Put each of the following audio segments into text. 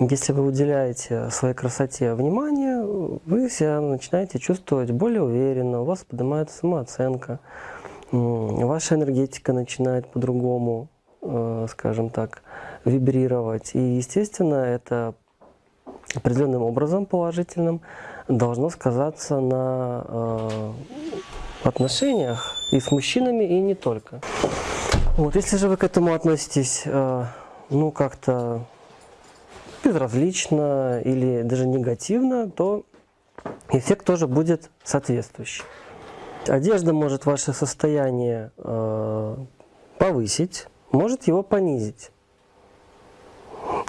Если вы уделяете своей красоте внимание, вы себя начинаете чувствовать более уверенно, у вас поднимается самооценка, ваша энергетика начинает по-другому, э, скажем так, вибрировать. И, естественно, это определенным образом положительным должно сказаться на э, отношениях и с мужчинами, и не только. Вот, если же вы к этому относитесь, э, ну, как-то безразлично или даже негативно, то эффект тоже будет соответствующий. Одежда может ваше состояние э, повысить, может его понизить.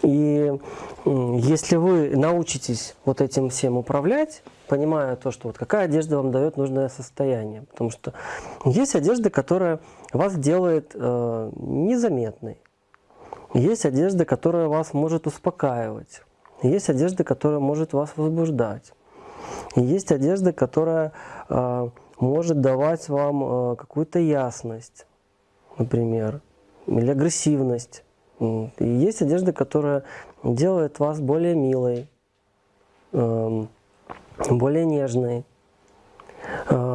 И если вы научитесь вот этим всем управлять, понимая то, что вот какая одежда вам дает нужное состояние. Потому что есть одежда, которая вас делает э, незаметной. Есть одежда, которая вас может успокаивать. Есть одежда, которая может вас возбуждать. И есть одежда, которая э, может давать вам э, какую-то ясность, например, или агрессивность. И есть одежда, которая делает вас более милой, э, более нежной. Э,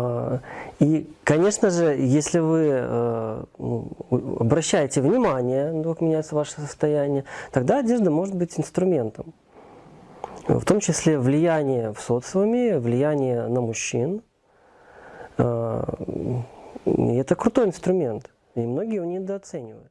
и, конечно же, если вы э, ну, обращаете внимание, ну, как меняется ваше состояние, тогда одежда может быть инструментом. В том числе влияние в социуме, влияние на мужчин. Э, это крутой инструмент, и многие его недооценивают.